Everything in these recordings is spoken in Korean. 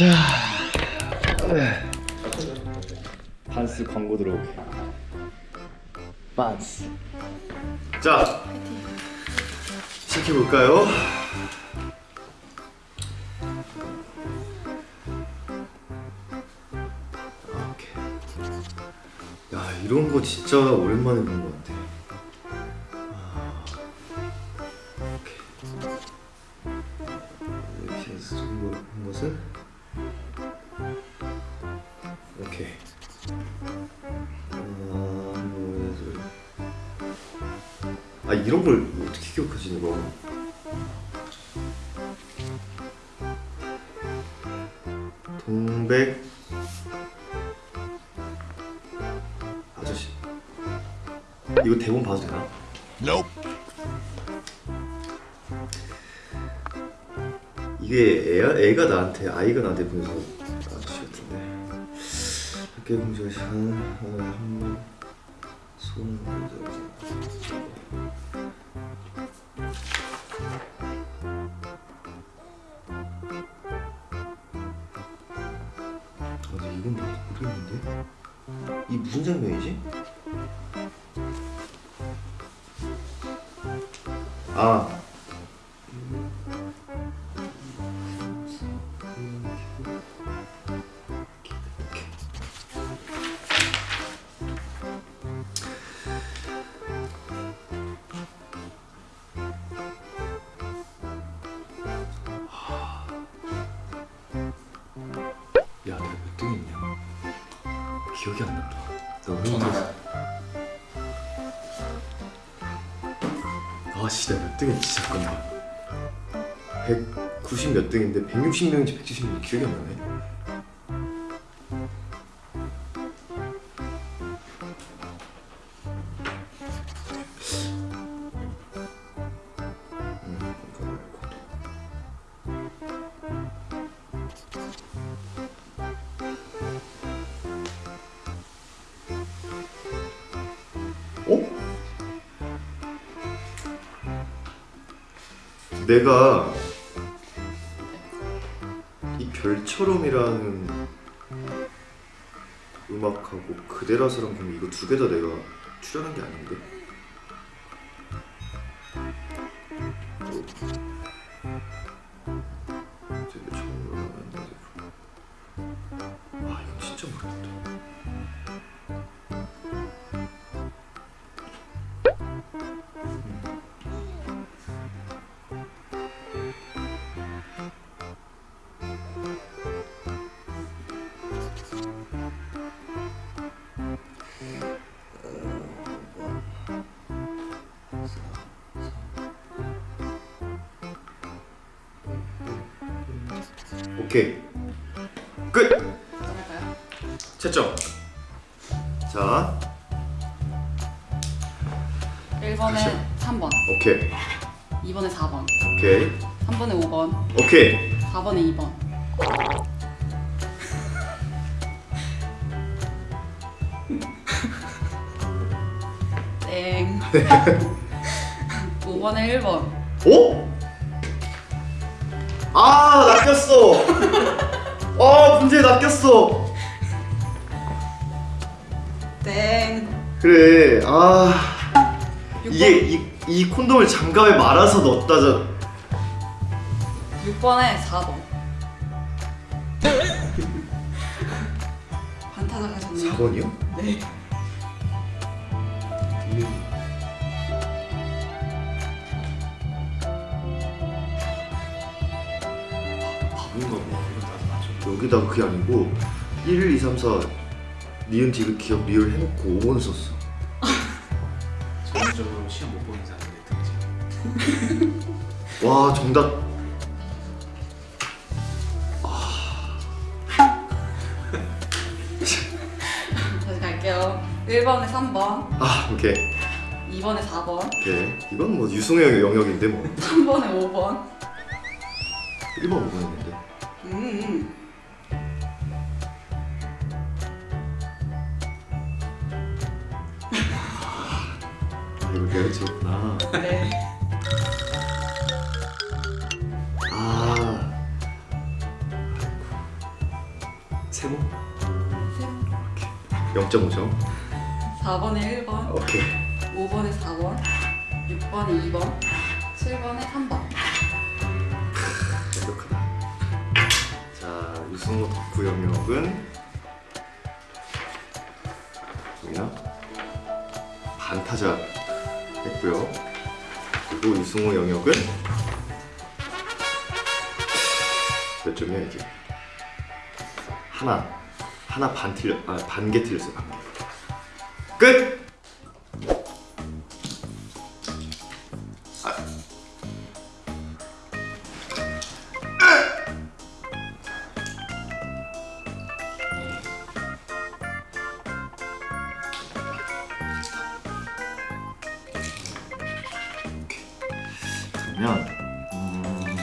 자. 반스 광고 들어오게. 반스. 자. 야 이런 거 진짜 오랜만에 본 것 같아. 아, 이렇게 해서 정도 한 것은 아 이런 걸 어떻게 기억하지 이거 동백 아저씨. 이거 대본 봐도 되나? 이게 애야, 애가 나한테 아이가 나한테 보내서 아저씨 같은데. 학교 공주가 시간 한번 손을 아, 이 무슨 장면이지? 아 기억이 안 난다. 너무 힘들어. 아, 씨, 내가 몇 등했지? 잠깐만. 190 몇 등인데 160명인지 170명인지 기억이 안 나네. 내가 이 별처럼이라는 음악하고 그대라서랑 그럼 이거 두 개 다 내가 출연한 게 아닌데? 아 이건 진짜 모르겠다 오케이. 끝. 할까요? 채점. 자. 1번에 다시요. 3번, 오케이. 2번에 4번, 오케이. 3번에 5번, 오케이. 4번에 2번. 땡. 5번에 1번. 오? 아 낚였어 아 문제 낚였어 땡. 그래 아 6번, 이게 이, 이 콘돔을 장갑에 말아서 넣었다 저 6번에 4번. 반타작 하셨네요. 4번이요? 네. 바 여기다가 그게 아니고 1, 2, 3, 4 니은 디귿 기억 리을 해놓고 5번 썼어. 전체적으로 시험 못 보는 사람의 특징. 와 정답. 다시 갈게요. 1번에 3번, 아 오케이. 2번에 4번, 오케이. 이건 뭐 유승의 영역인데 뭐. 3번에 5번. 1번 5번 했는데. 음. 이거 계획이었구나. 네. 아. 세모? 세모 0.5점 4번에 1번 오케이. 5번에 4번 6번에 2번 7번에 3번. 완벽하다 자 유승호 덕후 영역은? 반타작 했고요. 그리고 유승호 영역은 몇 점이야 이게? 하나. 하나 반 틀려 아 반 개 틀렸어요 반개. 끝 그러면 음,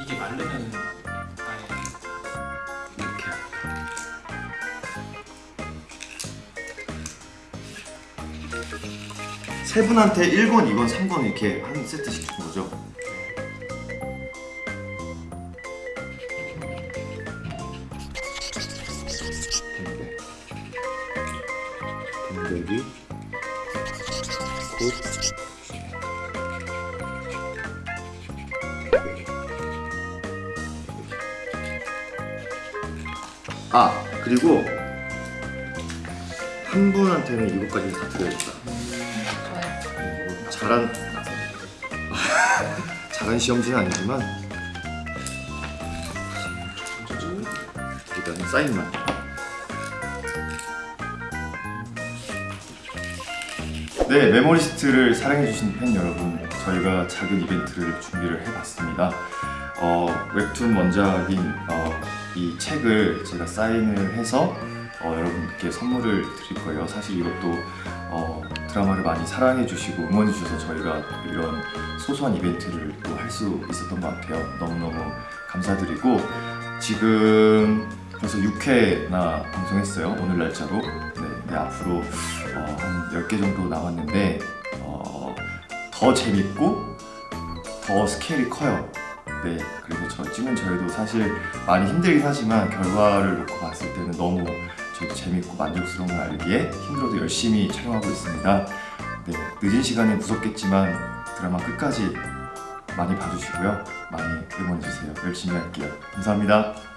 이게 말르면 이렇게? 세 분한테 1번, 2번, 3번 이렇게 한 세트 시킨 거죠? 동백 동백이 곧 아 그리고 한 분한테는 이것까지 다 드려야겠다. 뭐 잘한 잘한 시험지는 아니지만 일단 사인만. 네 메모리스트를 사랑해주신 팬 여러분 저희가 작은 이벤트를 준비를 해봤습니다 어, 웹툰 원작인 어, 이 책을 제가 사인을 해서 어, 여러분께 선물을 드릴 거예요. 사실 이것도 어, 드라마를 많이 사랑해 주시고 응원해 주셔서 저희가 이런 소소한 이벤트를 또 할 수 있었던 것 같아요. 너무너무 감사드리고 지금 벌써 6회나 방송했어요. 오늘 날짜로. 네, 네, 앞으로 어, 한 10개 정도 남았는데 어, 더 재밌고 더 스케일이 커요. 네, 그리고 저 찍은 저희도 사실 많이 힘들긴 하지만 결과를 놓고 봤을 때는 너무 저희도 재밌고 만족스러운 걸 알기에 힘들어도 열심히 촬영하고 있습니다. 네, 늦은 시간에 무섭겠지만 드라마 끝까지 많이 봐주시고요. 많이 응원해주세요. 열심히 할게요. 감사합니다.